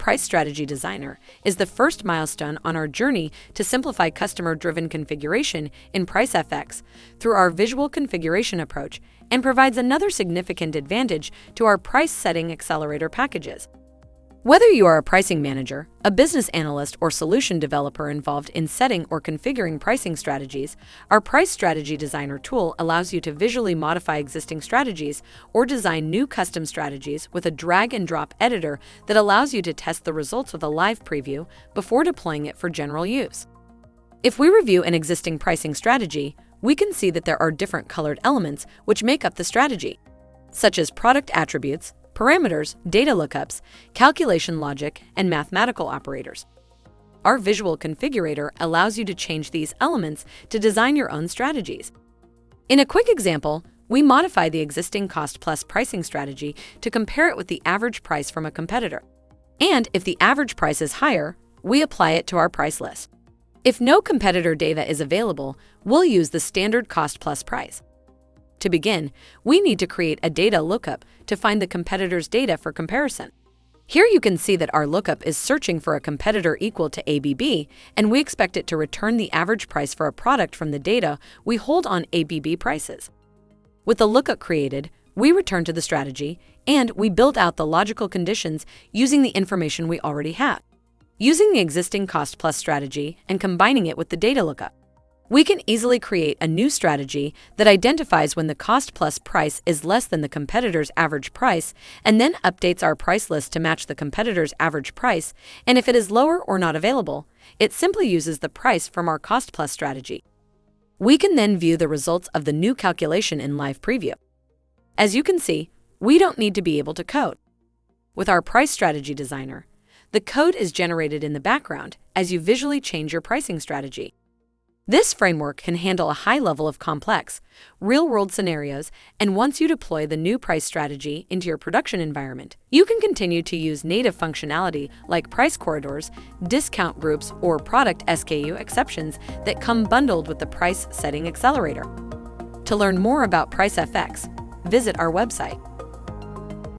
Price Strategy Designer is the first milestone on our journey to simplify customer driven configuration in PriceFX through our visual configuration approach and provides another significant advantage to our price setting accelerator packages. Whether you are a pricing manager, a business analyst, or solution developer involved in setting or configuring pricing strategies, our Price Strategy Designer tool allows you to visually modify existing strategies or design new custom strategies with a drag and drop editor that allows you to test the results with a live preview before deploying it for general use. If we review an existing pricing strategy, we can see that there are different colored elements which make up the strategy, such as product attributes, parameters, data lookups, calculation logic, and mathematical operators. Our visual configurator allows you to change these elements to design your own strategies. In a quick example, we modify the existing cost plus pricing strategy to compare it with the average price from a competitor. And if the average price is higher, we apply it to our price list. If no competitor data is available, we'll use the standard cost plus price. To begin, we need to create a data lookup to find the competitor's data for comparison. Here you can see that our lookup is searching for a competitor equal to ABB, and we expect it to return the average price for a product from the data we hold on ABB prices. With the lookup created, we return to the strategy, and we build out the logical conditions using the information we already have, using the existing cost plus strategy and combining it with the data lookup. We can easily create a new strategy that identifies when the cost plus price is less than the competitor's average price and then updates our price list to match the competitor's average price, and if it is lower or not available, it simply uses the price from our cost plus strategy. We can then view the results of the new calculation in live preview. As you can see, we don't need to be able to code. With our price strategy designer, the code is generated in the background as you visually change your pricing strategy. This framework can handle a high level of complex, real world scenarios, and once you deploy the new price strategy into your production environment, you can continue to use native functionality like price corridors, discount groups, or product SKU exceptions that come bundled with the price setting accelerator. To learn more about PriceFX, visit our website.